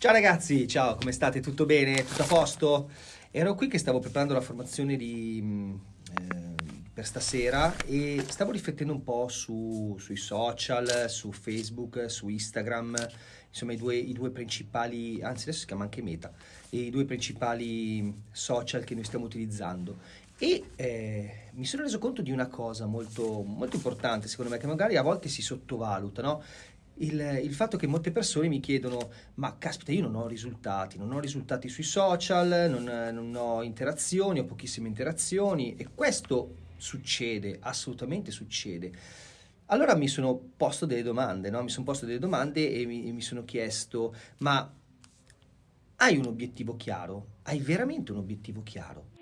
Ciao ragazzi, ciao, come state? Tutto bene? Tutto a posto? Ero qui che stavo preparando la formazione di, mm, eh, per stasera e stavo riflettendo un po' su, sui social, su Facebook, su Instagram, insomma i due, i due principali, anzi adesso si chiama anche Meta, i due principali social che noi stiamo utilizzando e eh, mi sono reso conto di una cosa molto, molto importante secondo me che magari a volte si sottovaluta, no? Il, il, fatto che molte persone mi chiedono ma caspita io non ho risultati, non ho risultati sui social, non, non ho interazioni, ho pochissime interazioni e questo succede, assolutamente succede. Allora mi sono posto delle domande, no? mi sono posto delle domande e mi, e mi sono chiesto ma hai un obiettivo chiaro? Hai veramente un obiettivo chiaro?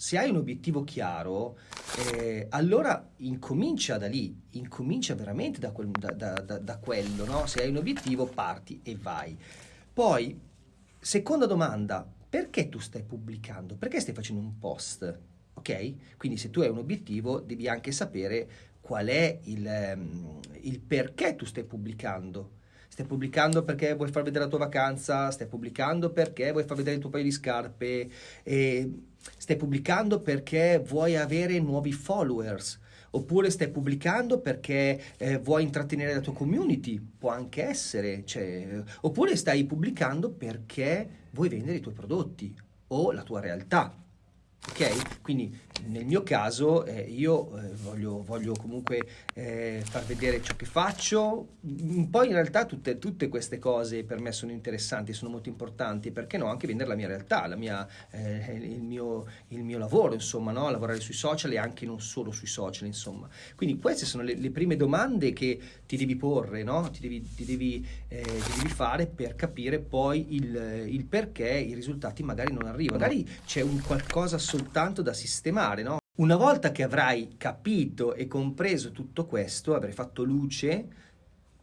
Se hai un obiettivo chiaro, eh, allora incomincia da lì, incomincia veramente da, quel, da, da, da quello, no? Se hai un obiettivo parti e vai. Poi, seconda domanda, perché tu stai pubblicando? Perché stai facendo un post? Ok? Quindi se tu hai un obiettivo devi anche sapere qual è il, um, il perché tu stai pubblicando. Stai pubblicando perché vuoi far vedere la tua vacanza, stai pubblicando perché vuoi far vedere il tuo paio di scarpe, e stai pubblicando perché vuoi avere nuovi followers, oppure stai pubblicando perché eh, vuoi intrattenere la tua community, può anche essere, cioè, oppure stai pubblicando perché vuoi vendere i tuoi prodotti o la tua realtà. Ok? Quindi nel mio caso eh, io eh, voglio, voglio, comunque eh, far vedere ciò che faccio, poi in realtà tutte, tutte, queste cose per me sono interessanti, sono molto importanti, perché no? Anche vendere la mia realtà, la mia, eh, il, mio, il, mio, lavoro, insomma, no? lavorare sui social e anche non solo sui social, insomma. Quindi queste sono le, le prime domande che ti devi porre, no? ti, devi, ti, devi, eh, ti, devi, fare per capire poi il, il perché i risultati magari non arrivano. Magari c'è un qualcosa soltanto da sistemare fare, no? Una volta che avrai capito e compreso tutto questo, avrai fatto luce,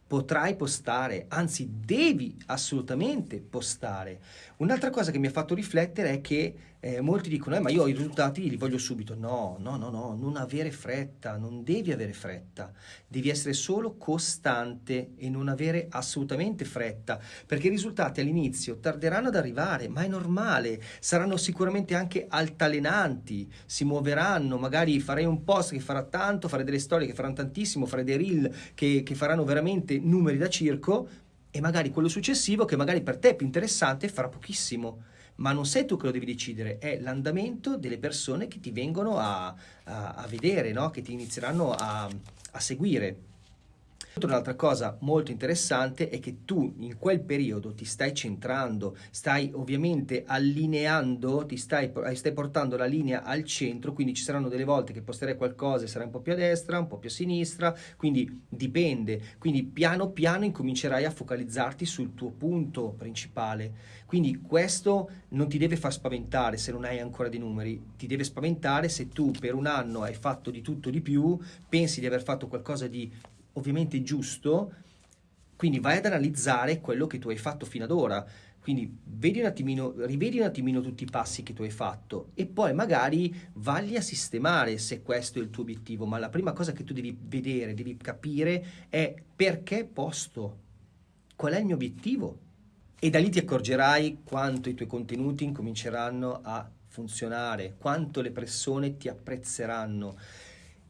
potrai postare, anzi devi assolutamente postare. Un'altra cosa che mi ha fatto riflettere è che eh, molti dicono, eh, ma io i risultati li voglio subito. No, no, no, no, non avere fretta, non devi avere fretta. Devi essere solo costante e non avere assolutamente fretta, perché i risultati all'inizio tarderanno ad arrivare, ma è normale. Saranno sicuramente anche altalenanti, si muoveranno, magari farei un post che farà tanto, fare delle storie che faranno tantissimo, fare dei reel che, che faranno veramente numeri da circo, e magari quello successivo, che magari per te è più interessante, farà pochissimo ma non sei tu che lo devi decidere, è l'andamento delle persone che ti vengono a, a, a vedere, no? che ti inizieranno a, a seguire. Un'altra cosa molto interessante è che tu in quel periodo ti stai centrando, stai ovviamente allineando, ti stai, stai, portando la linea al centro, quindi ci saranno delle volte che posterai qualcosa e sarai un po' più a destra, un po' più a sinistra, quindi dipende. Quindi piano piano incomincerai a focalizzarti sul tuo punto principale. Quindi questo non ti deve far spaventare se non hai ancora dei numeri, ti deve spaventare se tu per un anno hai fatto di tutto di più, pensi di aver fatto qualcosa di ovviamente giusto, quindi vai ad analizzare quello che tu hai fatto fino ad ora. Quindi vedi un attimino, rivedi un attimino tutti i passi che tu hai fatto e poi magari valli a sistemare se questo è il tuo obiettivo, ma la prima cosa che tu devi vedere, devi capire è perché posto, qual è il mio obiettivo e da lì ti accorgerai quanto i tuoi contenuti incominceranno a funzionare, quanto le persone ti apprezzeranno.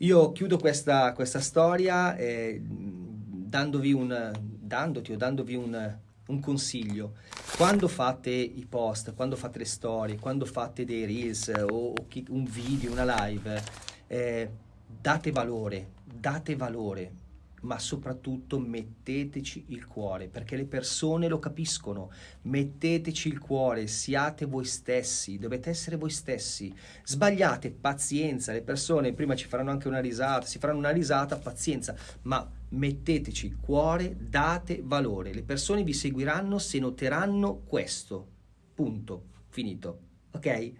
Io chiudo questa, questa storia eh, dandovi un, dandoti o dandovi un, un consiglio. Quando fate i post, quando fate le storie, quando fate dei reels o, o un video, una live, eh, date valore, date valore ma soprattutto metteteci il cuore, perché le persone lo capiscono. Metteteci il cuore, siate voi stessi, dovete essere voi stessi. Sbagliate, pazienza, le persone prima ci faranno anche una risata, si faranno una risata, pazienza, ma metteteci il cuore, date valore. Le persone vi seguiranno se noteranno questo. Punto. Finito. Ok?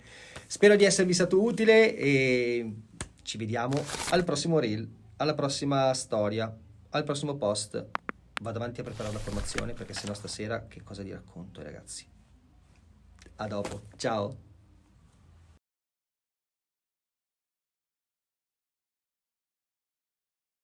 Spero di esservi stato utile e ci vediamo al prossimo reel, alla prossima storia al prossimo post vado avanti a preparare la formazione perché sennò stasera che cosa vi racconto ragazzi. A dopo, ciao!